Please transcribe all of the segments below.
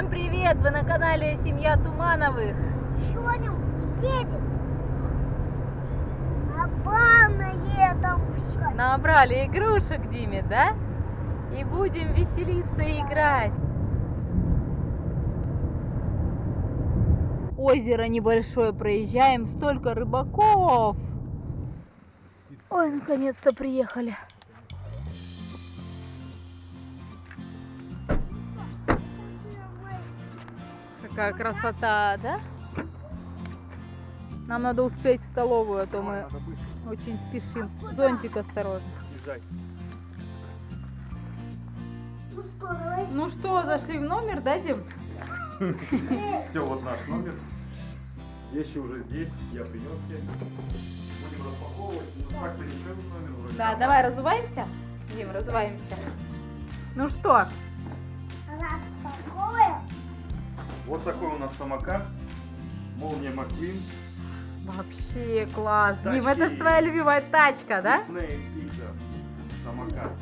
Всем привет! Вы на канале Семья Тумановых. Сегодня едем на там все. Набрали игрушек Диме, да? И будем веселиться и играть. Озеро небольшое проезжаем, столько рыбаков. Ой, наконец-то приехали. Какая красота, да? Нам надо успеть в столовую, а то мы очень спешим. Зонтик осторожно. Ну что, давай. Ну что, зашли в номер, да, Дим? Все, вот наш номер. Вещи уже здесь, я принес все. Будем распаковывать. Ну, как-то еще номер вроде. Да, давай разуваемся. Дим, разуваемся. Ну что? Распаковываем. Вот такой у нас самокат. Молния Маквин. Вообще класс. Тачки. Дим, это же твоя любимая тачка, да? Самокат.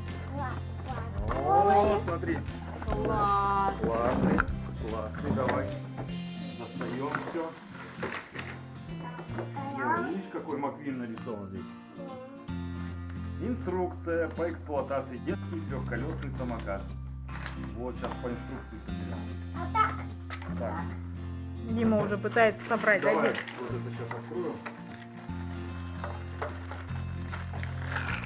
О, смотри. Класс. Классный. Классный, давай. Достаем все. Видишь, какой Маквин нарисован здесь? Инструкция по эксплуатации детский трехколесный самокат. Вот сейчас по инструкции соберем. Так. Дима уже пытается собрать, да, давай Дим? вот это сейчас откроем.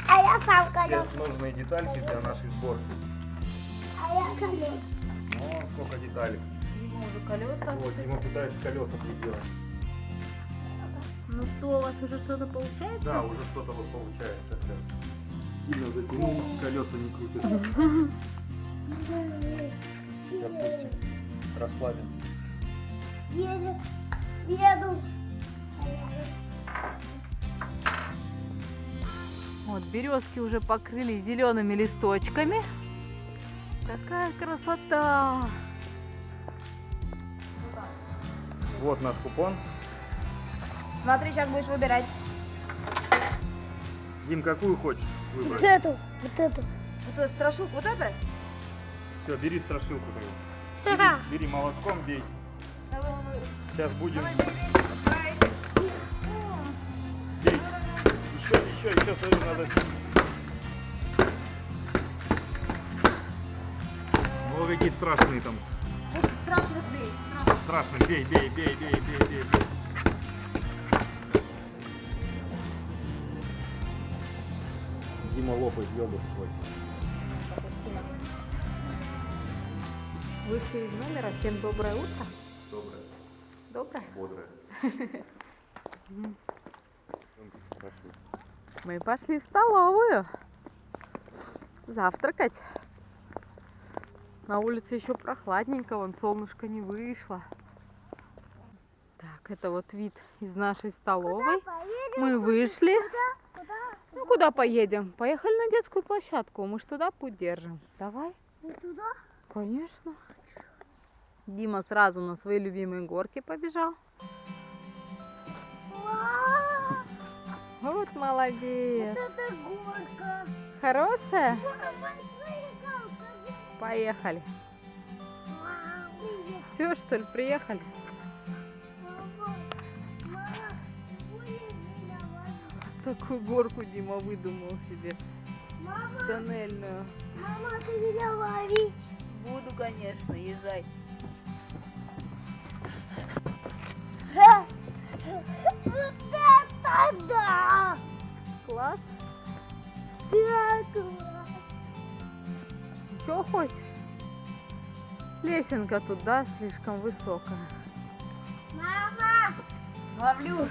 А я сам колес. Сейчас нужные детальки для нашей сборки. А я колес. О, сколько деталек. Дима уже колеса. Вот, Дима пытается колеса приделать. Ну что, у вас уже что-то получается? Да, уже что-то вот получается. Сильно затянул, колеса не крутятся. Допустим, расслабим. Едет. Еду. Вот, березки уже покрыли зелеными листочками. Какая красота! Вот наш купон. Смотри, сейчас будешь выбирать. Дим, какую хочешь Вот выбрать? эту. Вот эту. Вот эту страшилку, вот это? Все, бери страшилку твою. Бери, бери молотком, бей. Сейчас будем бей. Еще, еще, еще, смотри, надо. О, какие страшные там. Вот страшно бей. Бей, бей, бей, бей, бей, бей, бей. Дима лопает йогурт свой. Вышли из номера. Всем доброе утро. Доброе, Доброе. бодрое. Мы пошли в столовую. Завтракать. На улице еще прохладненько, вон солнышко не вышло. Так, это вот вид из нашей столовой. Поедем. Мы вышли. Куда? Куда? Ну, куда поедем? Поехали на детскую площадку. Мы ж туда путь держим. Давай. Не туда? Конечно. Дима сразу на свои любимые горки побежал. Вот молодец. это горка. Хорошая? Поехали. Все, что ли, приехали? Такую горку Дима выдумал себе. Мама, Тоннельную. мама, ты меня ловить. Буду, конечно, езжай. Это да! Класс. Да, класс. Что хочешь? Лесенка тут, да, слишком высокая. Мама! Ловлю.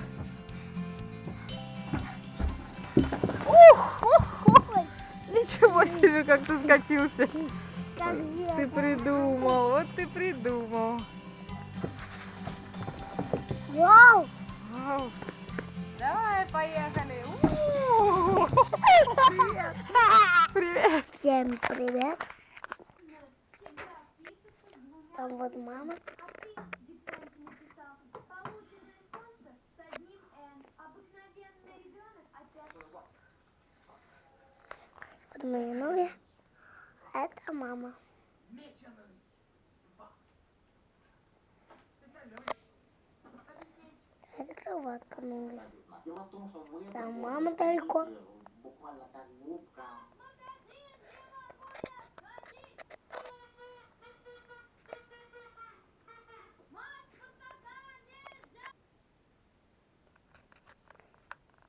Ой, Ничего себе, как ты скатился. как Ты придумал, вот ты придумал. Вау! Вау. Поехали. Привет. Привет. Всем привет! Там вот мама. Вот мои ноги. Это мама. Воткнули. Там мама далеко.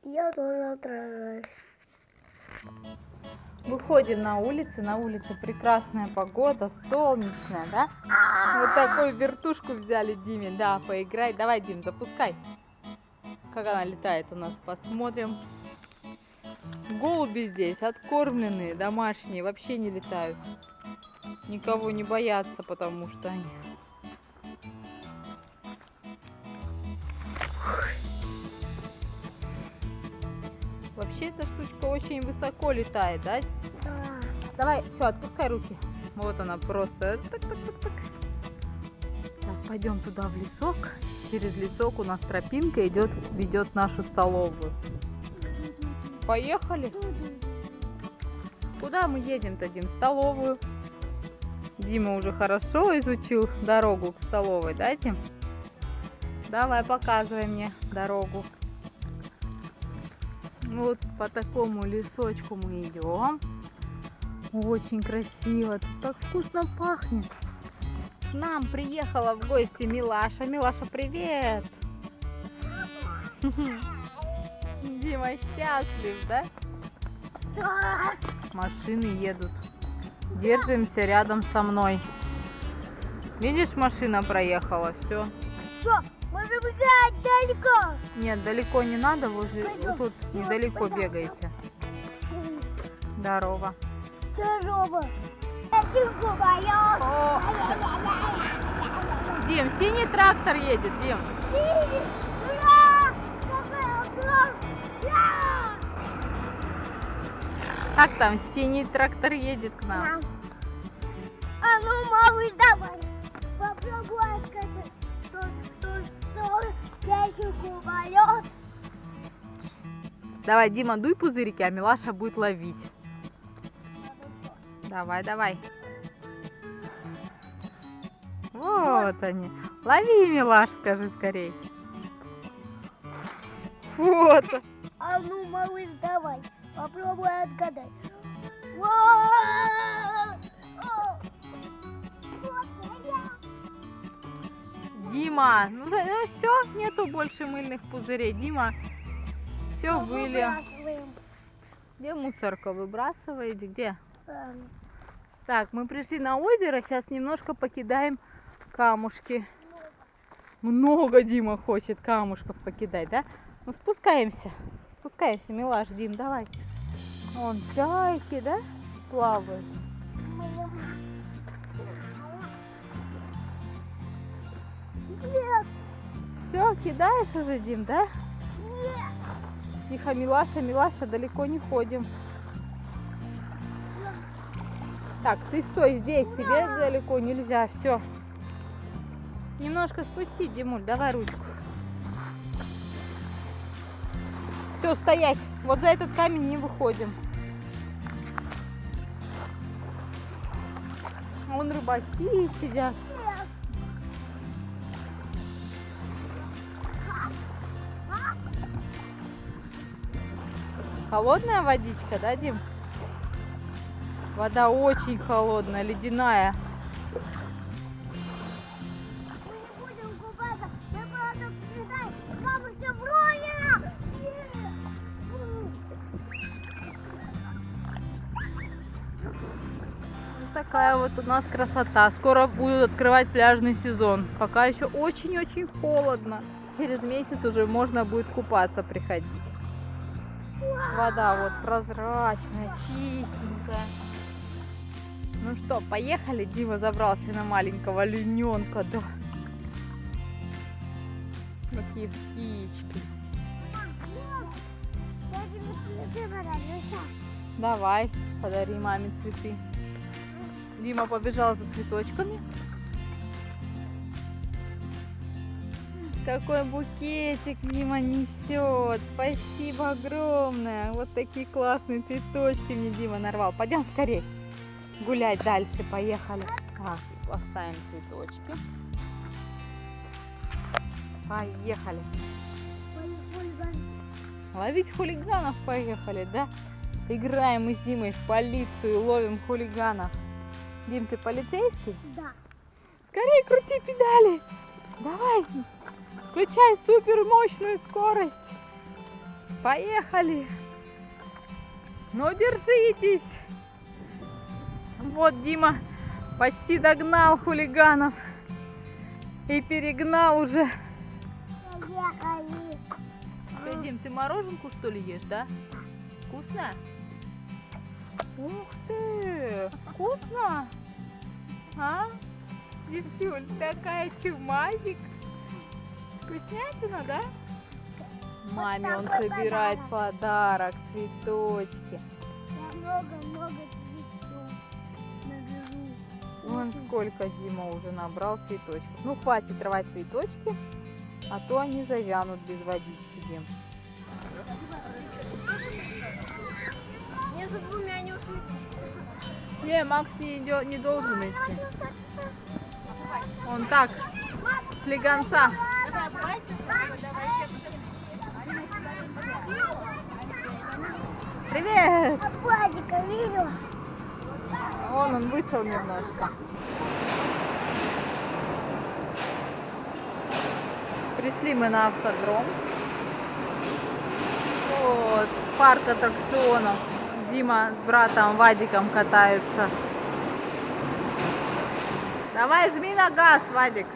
Я тоже отражаюсь. Выходим на улицу, на улице прекрасная погода, солнечная, да? Вот такую вертушку взяли Диме, да, поиграй. Давай, Дим, запускай. Как она летает у нас, посмотрим. Голуби здесь откормленные, домашние, вообще не летают. Никого не боятся, потому что они... Вообще эта штучка очень высоко летает, да? Да. Давай, все, отпускай руки. Вот она просто. Так-так-так-так. Сейчас пойдем туда в лесок. Через лесок у нас тропинка идет, ведет нашу столовую. Поехали. Куда мы едем-то, Дим? В столовую. Дима уже хорошо изучил дорогу к столовой, да, Дим? Давай, показывай мне дорогу. Вот по такому лесочку мы идем. Очень красиво. Тут так вкусно пахнет. К нам приехала в гости Милаша. Милаша, привет! Дима счастлив, да? Машины едут. Держимся рядом со мной. Видишь, машина проехала, все. Все, можем играть далеко. Нет, далеко не надо, возле Пойдем. вот тут недалеко бегайте. Здорово. Здорово. Дим, синий трактор едет, Дим. Как там, синий трактор едет к нам? А ну, малыш, давай. Попробуй сказать. Давай, Дима, дуй пузырики, а Милаша будет ловить. Давай, давай. Вот они. Лови, Милаш, скажи скорей. Вот. А ну, малыш, давай. Попробуй отгадай. Дима, ну, все, нету больше мыльных пузырей. Дима, все были. Где мусорка выбрасываете? Где? Так, мы пришли на озеро, сейчас немножко покидаем камушки. Много Дима хочет камушков покидать, да? Ну спускаемся, спускаемся, милаш, Дим, давай. Вон чайки, да, плавают. Нет, Все, кидаешь уже, Дим, да? нет. Тихо, Милаша, Милаша, далеко не ходим. Так, ты стой здесь, тебе далеко нельзя, все. Немножко спусти, Димуль, давай ручку. Все, стоять. Вот за этот камень не выходим. Вон рыбаки сидят. Холодная водичка, да, Дим? Вода очень холодная, ледяная. Такая вот у нас красота. Скоро будут открывать пляжный сезон. Пока еще очень-очень холодно. Через месяц уже можно будет купаться приходить. Вода вот прозрачная, чистенькая. Ну что, поехали? Дима забрался на маленького олененка, да. Какие птички. Давай, подари маме цветы. Дима побежал за цветочками. Какой букетик Дима несет. Спасибо огромное. Вот такие классные цветочки мне Дима нарвал. Пойдем скорее гулять дальше. Поехали. Так, поставим цветочки. Поехали. Ловить хулиганов поехали, да? Играем мы с Димой в полицию, ловим хулиганов. Дим, ты полицейский? Да. Скорее крути педали. Давай. Включай супер мощную скорость. Поехали. Ну, держитесь. Вот Дима почти догнал хулиганов. И перегнал уже. Что, Дим, ты мороженку что ли ешь, да? Вкусно? Ух ты! Вкусно? А? Девчуль, такая чумазик. Вкуснятина, да? Маме он собирает подарок, цветочки. Много-много. Вон сколько Дима уже набрал цветочков. Ну, хватит рвать цветочки, а то они завянут без водички, Дим. Между двумя не ушли. Не, Макс не, идё- не должен идти. Он так, слегонца. Привет! Владика видел? Вон он вышел немножко. Пришли мы на автодром. Вот, парк аттракционов. Дима с братом Вадиком катаются. Давай жми на газ, Вадик.